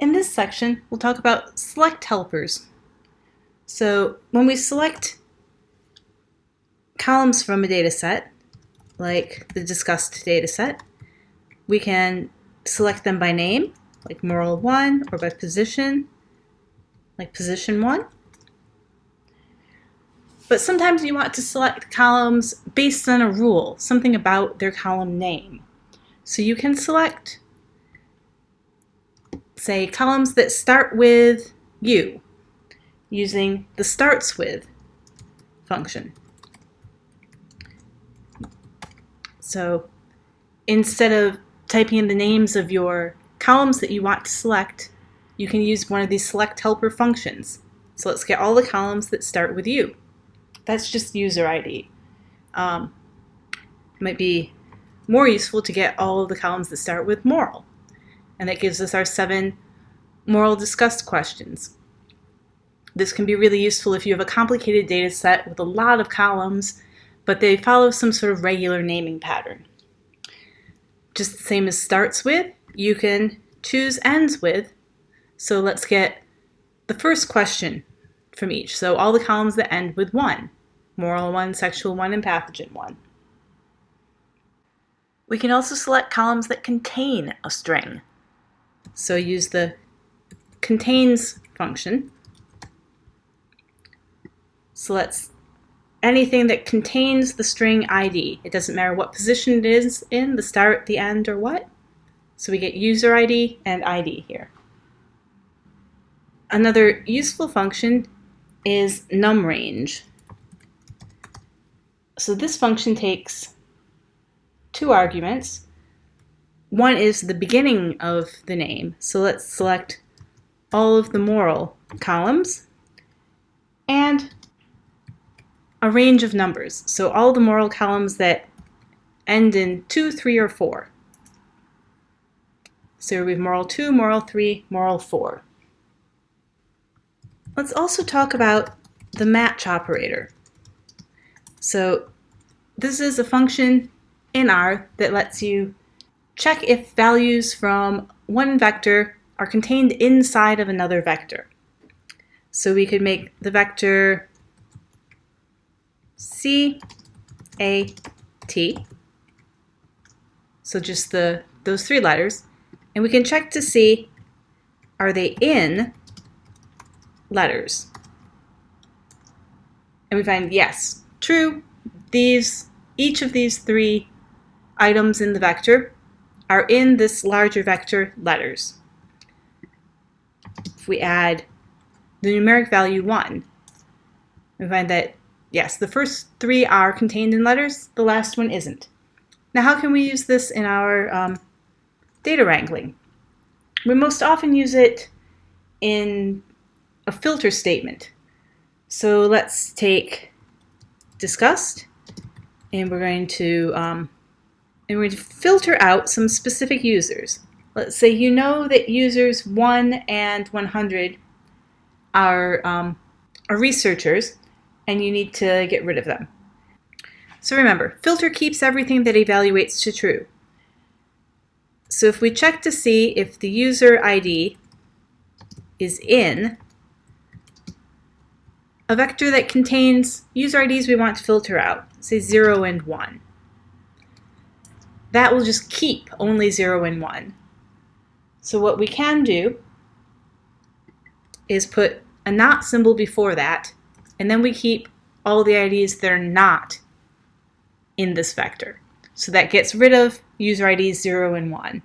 In this section, we'll talk about select helpers. So when we select columns from a data set, like the disgust data set, we can select them by name, like moral 1, or by position, like position 1. But sometimes you want to select columns based on a rule, something about their column name. So you can select say, columns that start with U using the starts with function. So instead of typing in the names of your columns that you want to select, you can use one of these select helper functions. So let's get all the columns that start with U. That's just user ID. Um, might be more useful to get all of the columns that start with moral and that gives us our seven moral disgust questions. This can be really useful if you have a complicated data set with a lot of columns, but they follow some sort of regular naming pattern. Just the same as starts with, you can choose ends with. So let's get the first question from each. So all the columns that end with 1, moral 1, sexual 1, and pathogen 1. We can also select columns that contain a string. So use the contains function. So let's anything that contains the string ID. It doesn't matter what position it is in, the start, the end, or what. So we get user ID and ID here. Another useful function is num_range. So this function takes two arguments, one is the beginning of the name. So let's select all of the moral columns and a range of numbers. So all the moral columns that end in 2, 3, or 4. So we have moral 2, moral 3, moral 4. Let's also talk about the match operator. So this is a function in R that lets you check if values from one vector are contained inside of another vector. So we could make the vector C, A, T, so just the those three letters, and we can check to see are they in letters. And we find yes, true, these each of these three items in the vector are in this larger vector letters. If we add the numeric value 1, we find that, yes, the first three are contained in letters, the last one isn't. Now how can we use this in our um, data wrangling? We most often use it in a filter statement. So let's take disgust, and we're going to um, and we're going to filter out some specific users. Let's say you know that users 1 and 100 are, um, are researchers and you need to get rid of them. So remember, filter keeps everything that evaluates to true. So if we check to see if the user ID is in a vector that contains user IDs we want to filter out, say 0 and 1 that will just keep only 0 and 1. So what we can do is put a not symbol before that, and then we keep all the IDs that are not in this vector. So that gets rid of user IDs 0 and 1.